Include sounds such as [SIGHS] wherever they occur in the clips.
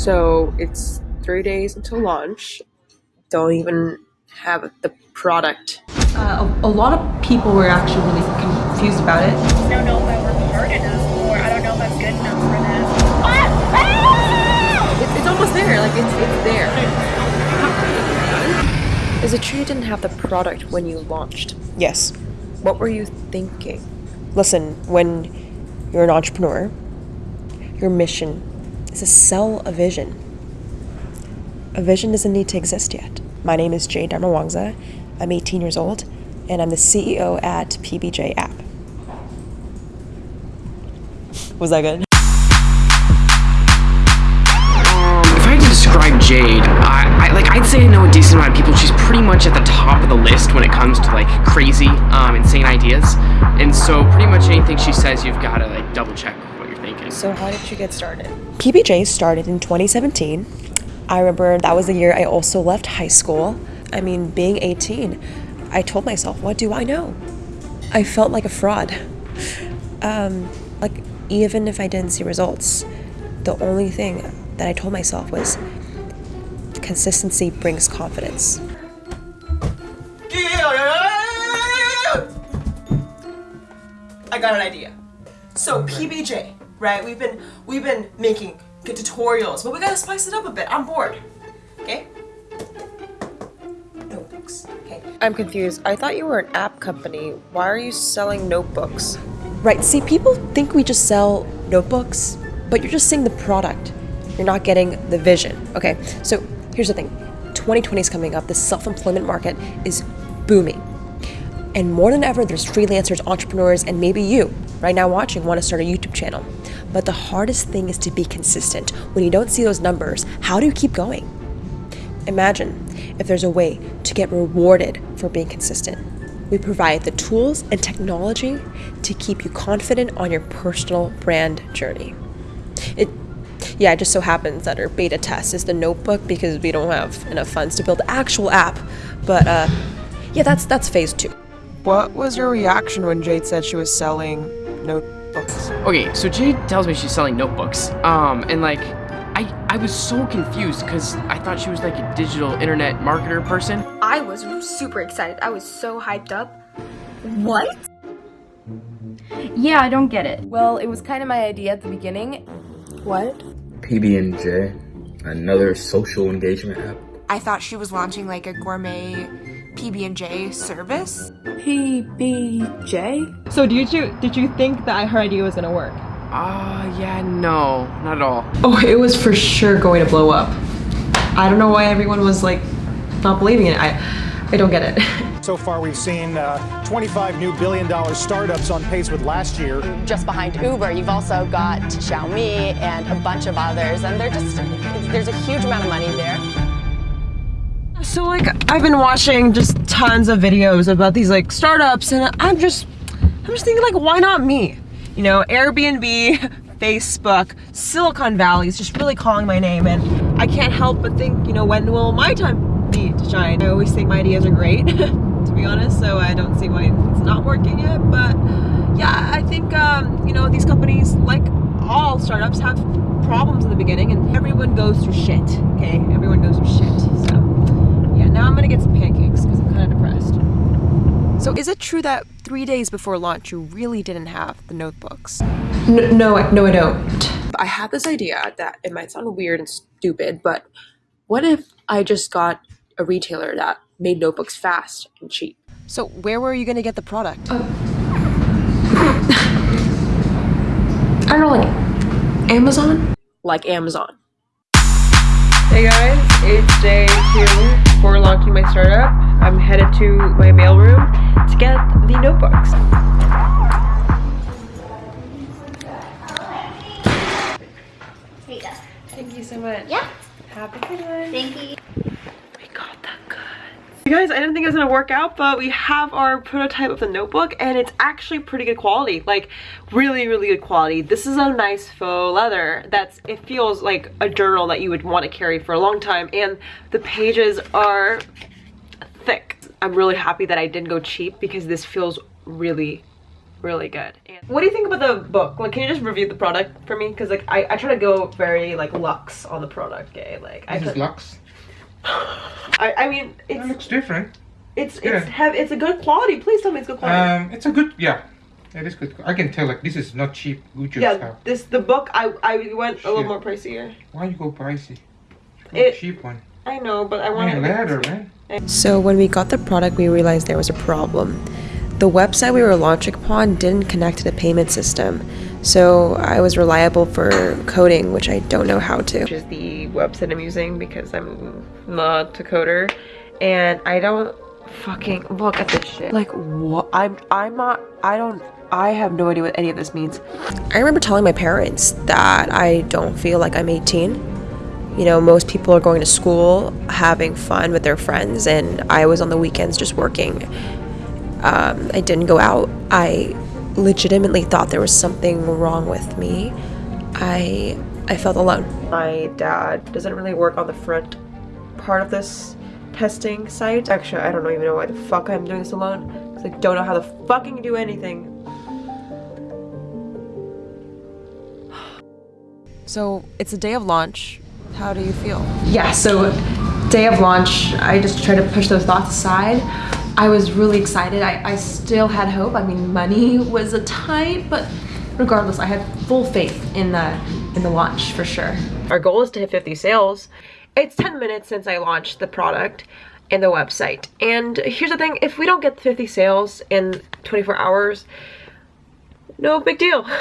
So it's three days until launch. Don't even have the product. Uh, a, a lot of people were actually really confused about it. I don't know if I worked hard enough or I don't know if I'm good enough for this. It's, it's almost there, like it's, it's there. Is it true you didn't have the product when you launched? Yes. What were you thinking? Listen, when you're an entrepreneur, your mission is to sell a vision. A vision doesn't need to exist yet. My name is Jade Darmawangsa. I'm 18 years old, and I'm the CEO at PBJ App. Was that good? Jade, I, I like I'd say I know a decent amount of people. She's pretty much at the top of the list when it comes to like crazy, um, insane ideas. And so pretty much anything she says, you've got to like double check what you're thinking. So how did you get started? PBJ started in 2017. I remember that was the year I also left high school. I mean, being 18, I told myself, what do I know? I felt like a fraud. Um, like, even if I didn't see results, the only thing that I told myself was consistency brings confidence. I got an idea. So PBJ, right? We've been we've been making good tutorials, but we gotta spice it up a bit. I'm bored. Okay? Notebooks. Okay. I'm confused. I thought you were an app company. Why are you selling notebooks? Right, see, people think we just sell notebooks, but you're just seeing the product. You're not getting the vision. Okay, so here's the thing 2020 is coming up, the self employment market is booming. And more than ever, there's freelancers, entrepreneurs, and maybe you right now watching want to start a YouTube channel. But the hardest thing is to be consistent. When you don't see those numbers, how do you keep going? Imagine if there's a way to get rewarded for being consistent. We provide the tools and technology to keep you confident on your personal brand journey. It yeah, it just so happens that our beta test is the notebook because we don't have enough funds to build the actual app. But uh, yeah, that's that's phase two. What was your reaction when Jade said she was selling notebooks? Okay, so Jade tells me she's selling notebooks. Um, and like, I I was so confused because I thought she was like a digital internet marketer person. I was super excited. I was so hyped up. What? Yeah, I don't get it. Well, it was kind of my idea at the beginning. What? PB&J, another social engagement app. I thought she was launching like a gourmet PB&J service. PBJ? So did you did you think that her idea was gonna work? Uh, yeah, no, not at all. Oh, it was for sure going to blow up. I don't know why everyone was like not believing it. I I don't get it. [LAUGHS] So far, we've seen uh, 25 new billion dollar startups on pace with last year. Just behind Uber, you've also got Xiaomi and a bunch of others, and they're just, there's a huge amount of money there. So like I've been watching just tons of videos about these like startups and I'm just I'm just thinking like why not me? You know, Airbnb, [LAUGHS] Facebook, Silicon Valley is just really calling my name and I can't help but think, you know, when will my time be to shine? I always think my ideas are great, [LAUGHS] to be honest, so I don't see why it's not working yet, but yeah, I think um, you know, these companies like all startups have problems in the beginning and everyone goes through shit, okay? Everyone goes through shit. So yeah, now I'm gonna get some pancakes because I'm kind of depressed. So is it true that three days before launch you really didn't have the notebooks? No, no, I- no, I don't. I had this idea that it might sound weird and stupid, but what if I just got a retailer that made notebooks fast and cheap? So where were you gonna get the product? Oh. I don't know, like Amazon? Like Amazon. Hey guys, it's day two for launching my startup. I'm headed to my mailroom to get the notebooks. Here you go. Thank you so much. Yeah. Happy a good one. Thank you. We got that good. You guys, I didn't think it was gonna work out, but we have our prototype of the notebook and it's actually pretty good quality. Like really, really good quality. This is a nice faux leather that's, it feels like a journal that you would want to carry for a long time. And the pages are thick. I'm really happy that I didn't go cheap because this feels really really good. And what do you think about the book? Like, can you just review the product for me? Because like I, I try to go very like luxe on the product, okay? Like I This is could- Lux. I, I mean, it's looks different. it's it's have it's a good quality. Please tell me it's good quality. Um, it's a good, yeah. It is good. I can tell, like, this is not cheap Gucci yeah, stuff. this the book I I went a little more pricier. Why you go pricey? Go It- cheap one. I know, but I want Man, leather, man. So when we got the product, we realized there was a problem. The website we were launching upon didn't connect to the payment system, so I was reliable for coding, which I don't know how to. Which is the website I'm using because I'm not a coder, and I don't fucking look at this shit. Like what? I'm I'm not. I don't. I have no idea what any of this means. I remember telling my parents that I don't feel like I'm 18. You know, most people are going to school, having fun with their friends, and I was on the weekends just working. Um, I didn't go out. I legitimately thought there was something wrong with me. I I felt alone. My dad doesn't really work on the front part of this testing site. Actually, I don't even know why the fuck I'm doing this alone. Because I don't know how to fucking do anything. [SIGHS] So it's a day of launch. How do you feel? Yeah, so day of launch, I just try to push those thoughts aside. I was really excited. I, I still had hope. I mean, money was a tight, but regardless, I had full faith in the in the launch for sure. Our goal is to hit 50 sales. It's 10 minutes since I launched the product and the website. And here's the thing, if we don't get 50 sales in 24 hours, no big deal. [LAUGHS]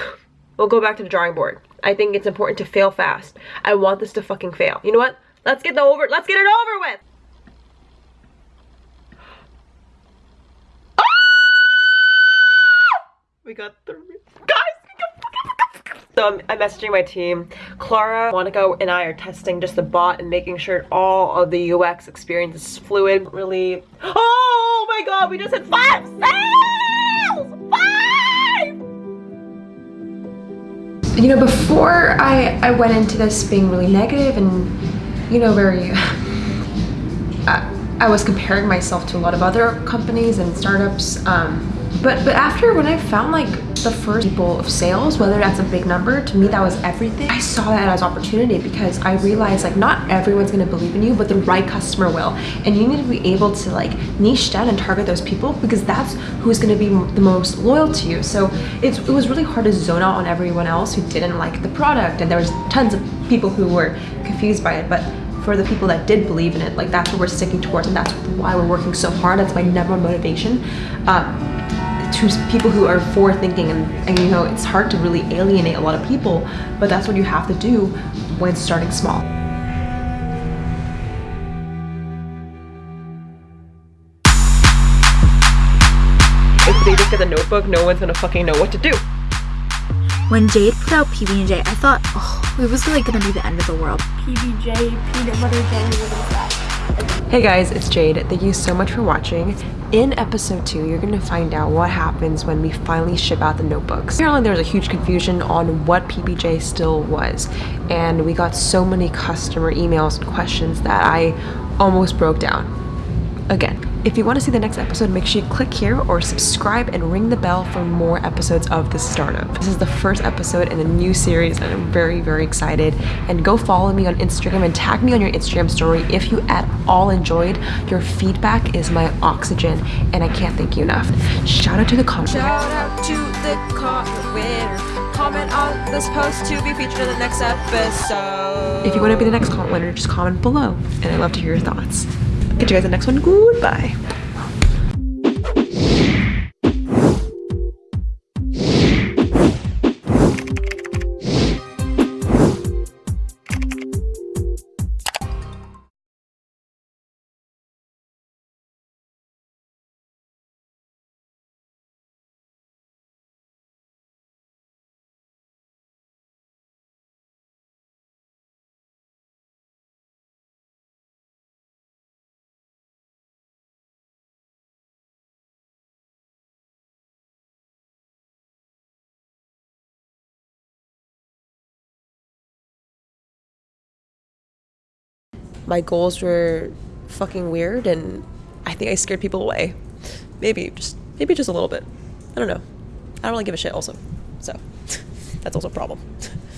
We'll go back to the drawing board. I think it's important to fail fast. I want this to fucking fail. You know what? Let's get the over let's get it over with. Got the guys. So I'm, messaging my team. Clara, Monica, and I are testing just the bot and making sure all of the UX experience is fluid. Really. Oh my god, we just hit five sales! Five! You know, before I, I went into this being really negative and, you know, very. [LAUGHS] I, I was comparing myself to a lot of other companies and startups. Um, but but after when I found like the first people of sales, whether that's a big number, to me that was everything. I saw that as opportunity because I realized like not everyone's gonna believe in you, but the right customer will. And you need to be able to like niche down and target those people because that's who's gonna be the most loyal to you. So it's, it was really hard to zone out on everyone else who didn't like the product, and there was tons of people who were confused by it. But for the people that did believe in it, like that's what we're sticking towards, and that's why we're working so hard. That's my number one motivation. Um, to people who are for thinking and, and you know it's hard to really alienate a lot of people but that's what you have to do when starting small If they just get the notebook, no one's gonna fucking know what to do. When Jade put out PB&J, I thought, oh, it was like gonna be the end of the world. PBJ, peanut butter jelly, what is that? Hey guys, it's Jade. Thank you so much for watching. In episode 2, you're going to find out what happens when we finally ship out the notebooks. Apparently there was a huge confusion on what PBJ still was, and we got so many customer emails and questions that I almost broke down. Again, if you want to see the next episode, make sure you click here or subscribe and ring the bell for more episodes of The Startup. This is the first episode in a new series and I'm very, very excited. And go follow me on Instagram and tag me on your Instagram story if you at all enjoyed. Your feedback is my oxygen and I can't thank you enough. Shout out to the comment. Shout out to the comment winner. Comment on this post to be featured in the next episode. If you want to be the next comment winner, just comment below and I'd love to hear your thoughts. Catch you guys in the next one. Goodbye. My goals were fucking weird and I think I scared people away. Maybe just maybe just a little bit. I don't know. I don't really give a shit also. So [LAUGHS] that's also a problem. [LAUGHS]